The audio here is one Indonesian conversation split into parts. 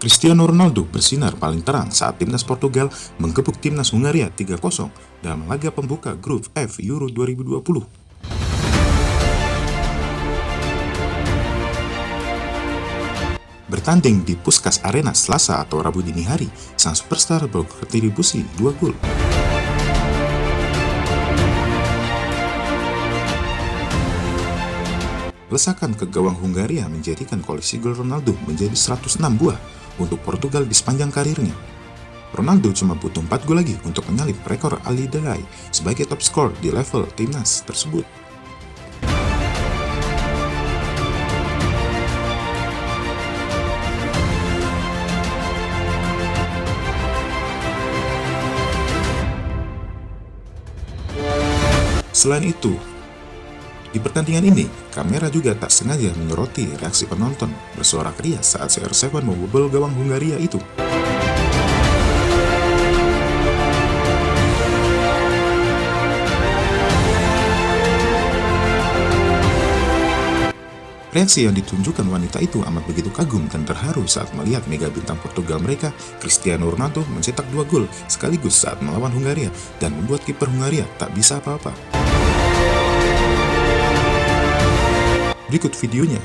Cristiano Ronaldo bersinar paling terang saat timnas Portugal menggebuk timnas Hungaria 3-0 dalam laga pembuka grup F Euro 2020. Bertanding di Puskas Arena Selasa atau Rabu dini hari, sang superstar berkontribusi 2 gol. Lesakan ke gawang Hungaria menjadikan koleksi gol Ronaldo menjadi 106 buah untuk Portugal di sepanjang karirnya. Ronaldo cuma butuh 4 gol lagi untuk menyalip rekor Ali Delay sebagai top skor di level timnas tersebut. Selain itu, di pertandingan ini, kamera juga tak sengaja menyoroti reaksi penonton bersuara krias saat CR7 membobol gawang Hungaria itu. Reaksi yang ditunjukkan wanita itu amat begitu kagum dan terharu saat melihat mega bintang Portugal mereka, Cristiano Ronaldo mencetak dua gol sekaligus saat melawan Hungaria dan membuat kiper Hungaria tak bisa apa-apa. Berikut videonya.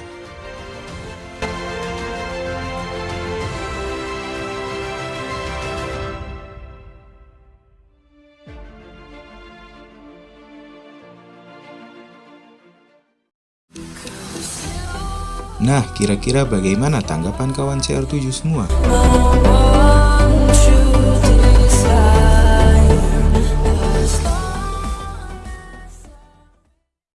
Nah, kira-kira bagaimana tanggapan kawan CR7 semua?